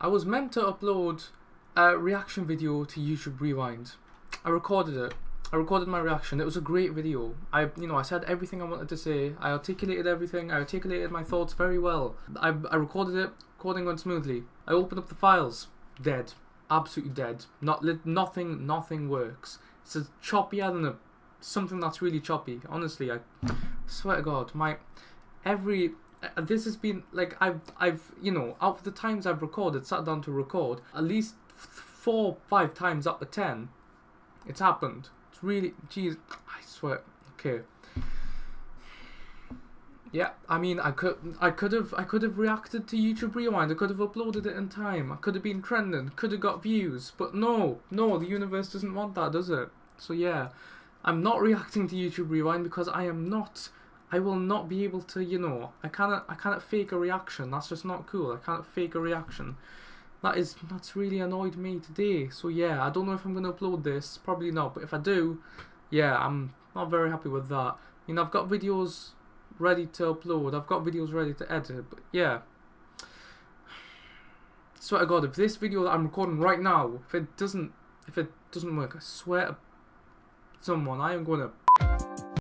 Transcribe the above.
I was meant to upload a reaction video to YouTube Rewind. I recorded it. I recorded my reaction. It was a great video. I, you know, I said everything I wanted to say. I articulated everything. I articulated my thoughts very well. I, I recorded it. Recording went smoothly. I opened up the files. Dead. Absolutely dead. Not. Nothing. Nothing works. It's a choppier than a something that's really choppy. Honestly, I swear to God, my every Uh, this has been like I've I've you know out of the times I've recorded, sat down to record, at least four five times up to ten, it's happened. It's really, jeez, I swear. Okay. Yeah, I mean, I could, I could have, I could have reacted to YouTube Rewind. I could have uploaded it in time. I could have been trending. Could have got views. But no, no, the universe doesn't want that, does it? So yeah, I'm not reacting to YouTube Rewind because I am not. I will not be able to, you know, I cannot, I cannot fake a reaction. That's just not cool. I can't fake a reaction. That is, that's really annoyed me today. So yeah, I don't know if I'm gonna upload this. Probably not. But if I do, yeah, I'm not very happy with that. You know, I've got videos ready to upload. I've got videos ready to edit, but yeah. Swear to God, if this video that I'm recording right now, if it doesn't, if it doesn't work, I swear to someone, I am going to